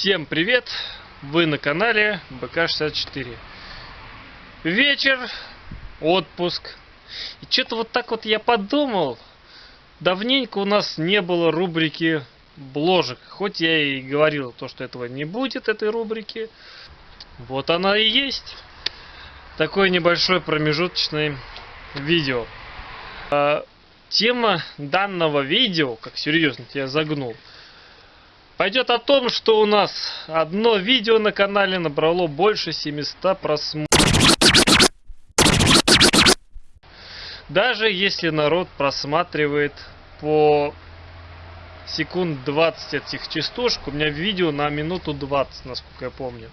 Всем привет! Вы на канале БК64. Вечер, отпуск. И что-то вот так вот я подумал. Давненько у нас не было рубрики бложек. Хоть я и говорил то, что этого не будет, этой рубрики. Вот она и есть. Такое небольшое промежуточное видео. А, тема данного видео, как серьезно я загнул, пойдет о том, что у нас одно видео на канале набрало больше 700 просмотров. Даже если народ просматривает по секунд 20 этих частушек, у меня видео на минуту 20, насколько я помню.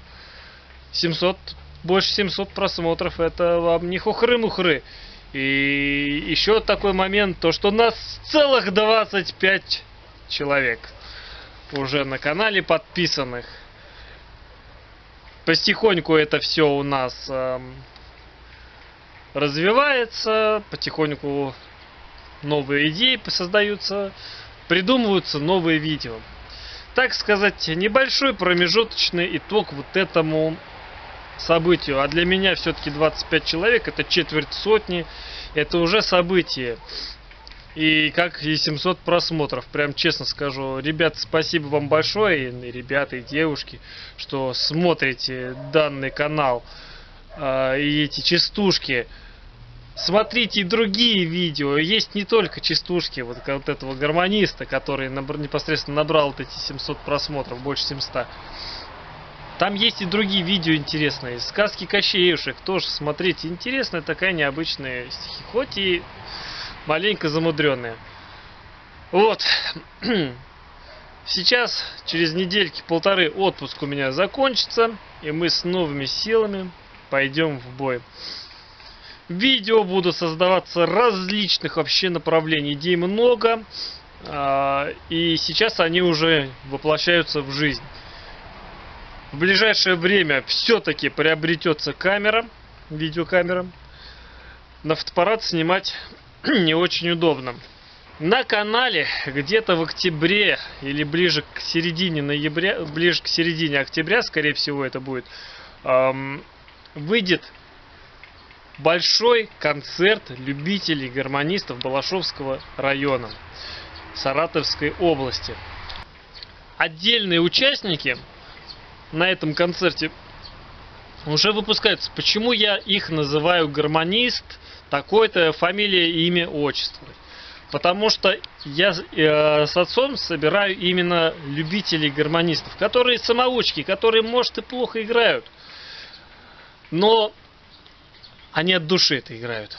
700, больше 700 просмотров, это вам не хухры-мухры. И еще такой момент, то что нас целых 25 человек уже на канале подписанных. Потихоньку это все у нас э, развивается, потихоньку новые идеи создаются, придумываются новые видео. Так сказать, небольшой промежуточный итог вот этому событию. А для меня все-таки 25 человек, это четверть сотни, это уже событие и как и 700 просмотров. Прям честно скажу, ребят, спасибо вам большое, и ребята, и девушки, что смотрите данный канал э, и эти частушки. Смотрите другие видео. Есть не только частушки вот, вот этого гармониста, который набр, непосредственно набрал вот эти 700 просмотров, больше 700. Там есть и другие видео интересные. Сказки Кощеюшек тоже смотрите. Интересная такая необычная стихи. Хоть и маленько замудренная. Вот. Сейчас, через недельки полторы, отпуск у меня закончится. И мы с новыми силами пойдем в бой. Видео будут создаваться различных вообще направлений. Идей много. А, и сейчас они уже воплощаются в жизнь. В ближайшее время все-таки приобретется камера, видеокамера. На фотоаппарат снимать не очень удобно. На канале где-то в октябре или ближе к середине ноября, ближе к середине октября, скорее всего это будет, эм, выйдет большой концерт любителей гармонистов Балашовского района Саратовской области. Отдельные участники на этом концерте уже выпускаются. Почему я их называю гармонист, такой-то фамилия, имя, отчество. Потому что я э, с отцом собираю именно любителей гармонистов, которые самоучки, которые, может, и плохо играют. Но они от души это играют.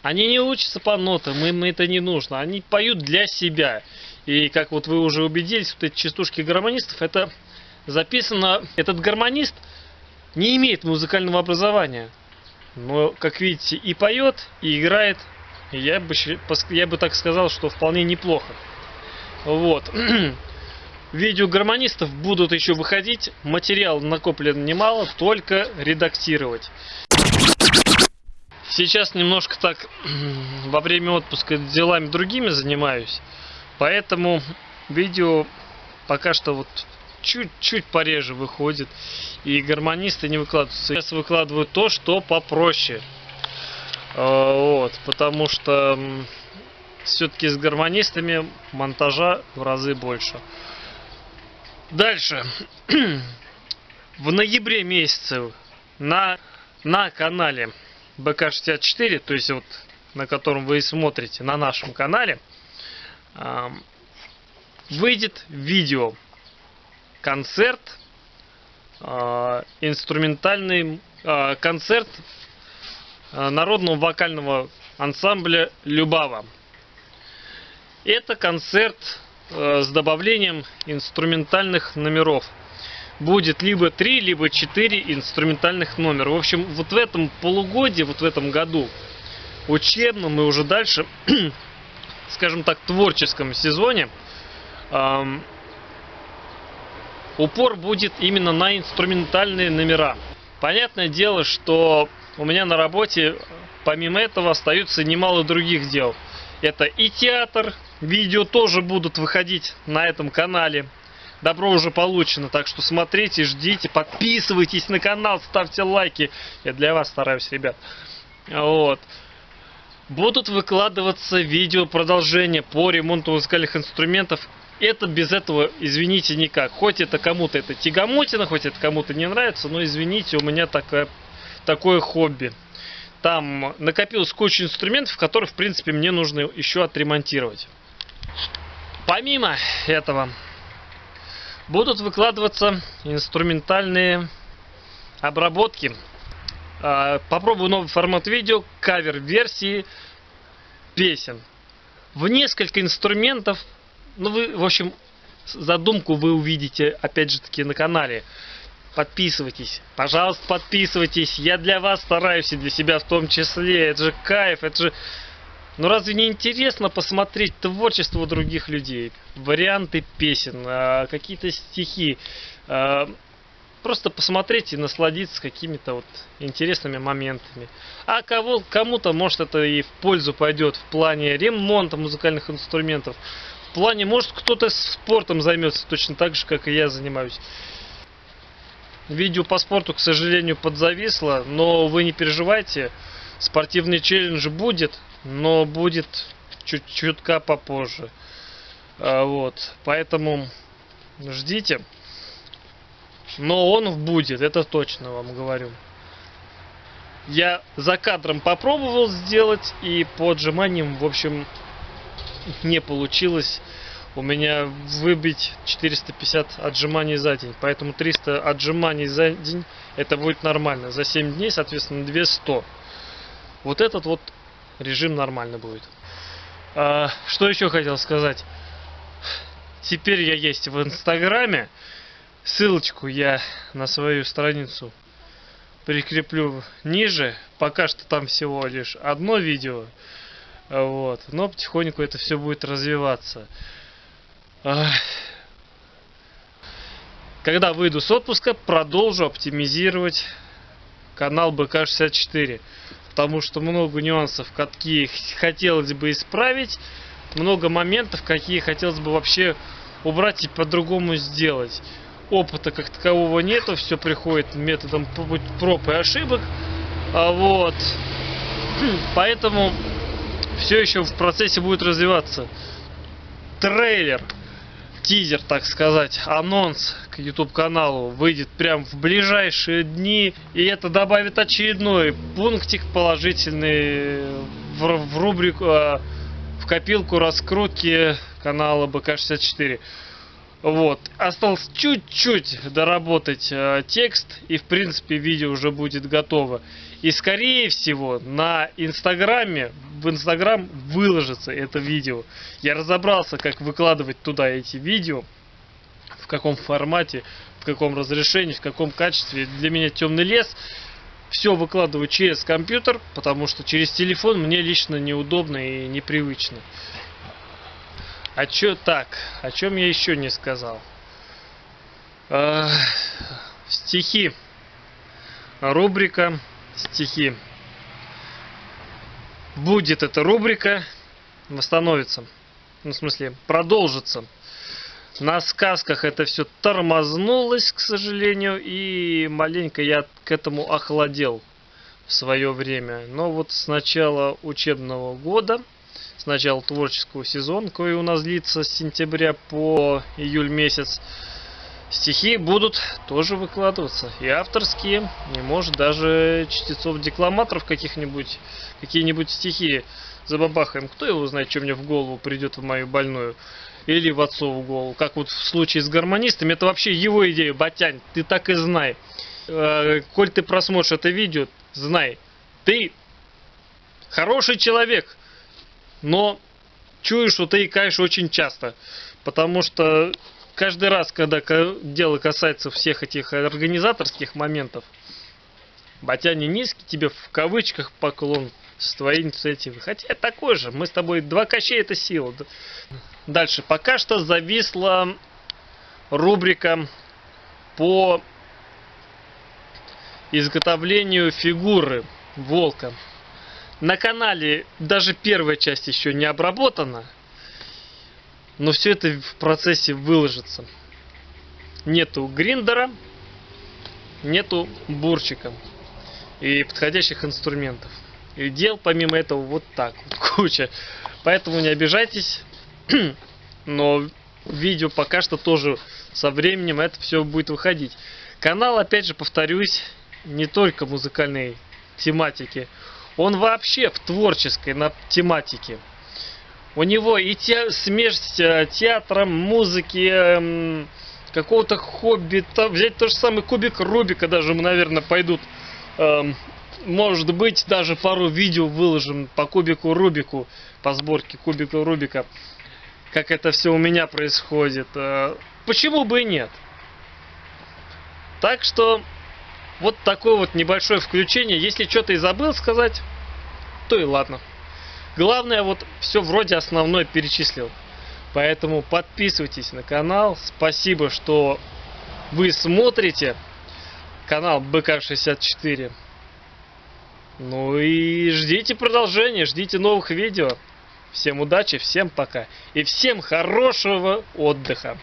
Они не учатся по нотам, им это не нужно. Они поют для себя. И как вот вы уже убедились, вот эти частушки гармонистов, это записано... Этот гармонист не имеет музыкального образования. Но, как видите, и поет, и играет. Я бы, я бы так сказал, что вполне неплохо. Вот. Видео гармонистов будут еще выходить. Материал накоплен немало, только редактировать. Сейчас немножко так во время отпуска делами другими занимаюсь. Поэтому видео пока что вот чуть-чуть пореже выходит. И гармонисты не выкладываются. Сейчас выкладывают то, что попроще. А, вот, потому что все-таки с гармонистами монтажа в разы больше. Дальше. В ноябре месяце на, на канале БК64, то есть вот на котором вы смотрите, на нашем канале, выйдет видео концерт, э, инструментальный э, концерт э, народного вокального ансамбля Любава. Это концерт с добавлением инструментальных номеров. Будет либо 3, либо 4 инструментальных номера. В общем, вот в этом полугодии, вот в этом году учебном и уже дальше, скажем так, творческом сезоне, упор будет именно на инструментальные номера. Понятное дело, что у меня на работе помимо этого остаются немало других дел. Это и театр, видео тоже будут выходить на этом канале. добро уже получено. Так что смотрите, ждите, подписывайтесь на канал, ставьте лайки. Я для вас стараюсь, ребят. Вот. Будут выкладываться видео продолжения по ремонту музыкальных инструментов. Это без этого, извините, никак. Хоть это кому-то это тягомотина, хоть это кому-то не нравится, но извините, у меня такое, такое хобби. Там накопилось куча инструментов, которые, в принципе, мне нужно еще отремонтировать. Помимо этого, будут выкладываться инструментальные обработки. А, попробую новый формат видео, кавер-версии песен. В несколько инструментов, ну вы, в общем, задумку вы увидите, опять же таки, на канале. Подписывайтесь, пожалуйста, подписывайтесь. Я для вас стараюсь и для себя в том числе. Это же кайф, это же ну разве не интересно посмотреть творчество других людей? Варианты песен, а, какие-то стихи. А, просто посмотреть и насладиться какими-то вот интересными моментами. А кого, кому-то, может, это и в пользу пойдет в плане ремонта музыкальных инструментов. В плане, может, кто-то спортом займется точно так же, как и я занимаюсь. Видео по спорту, к сожалению, подзависло, но вы не переживайте. Спортивный челлендж будет но будет чуть чутка попозже. А, вот, поэтому ждите. Но он будет, это точно вам говорю. Я за кадром попробовал сделать, и по отжиманиям, в общем, не получилось у меня выбить 450 отжиманий за день. Поэтому 300 отжиманий за день это будет нормально. За 7 дней, соответственно, 200. Вот этот вот режим нормально будет. А, что еще хотел сказать? Теперь я есть в Инстаграме. Ссылочку я на свою страницу прикреплю ниже. Пока что там всего лишь одно видео. Вот. Но потихоньку это все будет развиваться. Когда выйду с отпуска, продолжу оптимизировать канал БК64 потому что много нюансов, какие хотелось бы исправить, много моментов, какие хотелось бы вообще убрать и по-другому сделать. Опыта как такового нету, все приходит методом проб и ошибок. А вот. Поэтому все еще в процессе будет развиваться. Трейлер тизер, так сказать, анонс к YouTube каналу выйдет прям в ближайшие дни. И это добавит очередной пунктик положительный в, в рубрику, а, в копилку раскрутки канала БК64. Вот. Осталось чуть-чуть доработать э, текст, и в принципе видео уже будет готово. И скорее всего на Инстаграме, в Инстаграм выложится это видео. Я разобрался, как выкладывать туда эти видео, в каком формате, в каком разрешении, в каком качестве. Для меня темный лес. Все выкладываю через компьютер, потому что через телефон мне лично неудобно и непривычно. А чё так? О чем я еще не сказал? Э, стихи. Рубрика стихи. Будет эта рубрика, восстановится. Ну, в смысле, продолжится. На сказках это все тормознулось, к сожалению, и маленько я к этому охладел в свое время. Но вот с начала учебного года с начала творческого сезона, который у нас длится с сентября по июль месяц, стихи будут тоже выкладываться. И авторские, и может даже чтецов-декламаторов каких-нибудь, какие-нибудь стихи забабахаем. Кто его знает, что мне в голову придет в мою больную. Или в отцову голову. Как вот в случае с гармонистами, это вообще его идея, Батянь, ты так и знай. Э, коль ты просмотришь это видео, знай, ты хороший человек, но чую, что ты икаешь очень часто. Потому что каждый раз, когда дело касается всех этих организаторских моментов, Батя не низкий, тебе в кавычках поклон с твоей инициативы. Хотя такой же, мы с тобой два кощей это сила. Дальше, пока что зависла рубрика по изготовлению фигуры волка. На канале даже первая часть еще не обработана, но все это в процессе выложится. нету гриндера, нету бурчика и подходящих инструментов. И дел помимо этого вот так вот куча. Поэтому не обижайтесь, но видео пока что тоже со временем это все будет выходить. Канал, опять же, повторюсь, не только музыкальной тематики, он вообще в творческой на тематике. У него и те, смесь э, театра, музыки, эм, какого-то хобби, то, взять тот же самый кубик Рубика, даже, наверное, пойдут. Эм, может быть, даже пару видео выложим по кубику Рубику, по сборке кубика Рубика, как это все у меня происходит. Э, почему бы и нет? Так что вот такое вот небольшое включение. Если что-то и забыл сказать, то и ладно. Главное, вот все вроде основное перечислил. Поэтому подписывайтесь на канал. Спасибо, что вы смотрите канал БК64. Ну и ждите продолжения, ждите новых видео. Всем удачи, всем пока. И всем хорошего отдыха.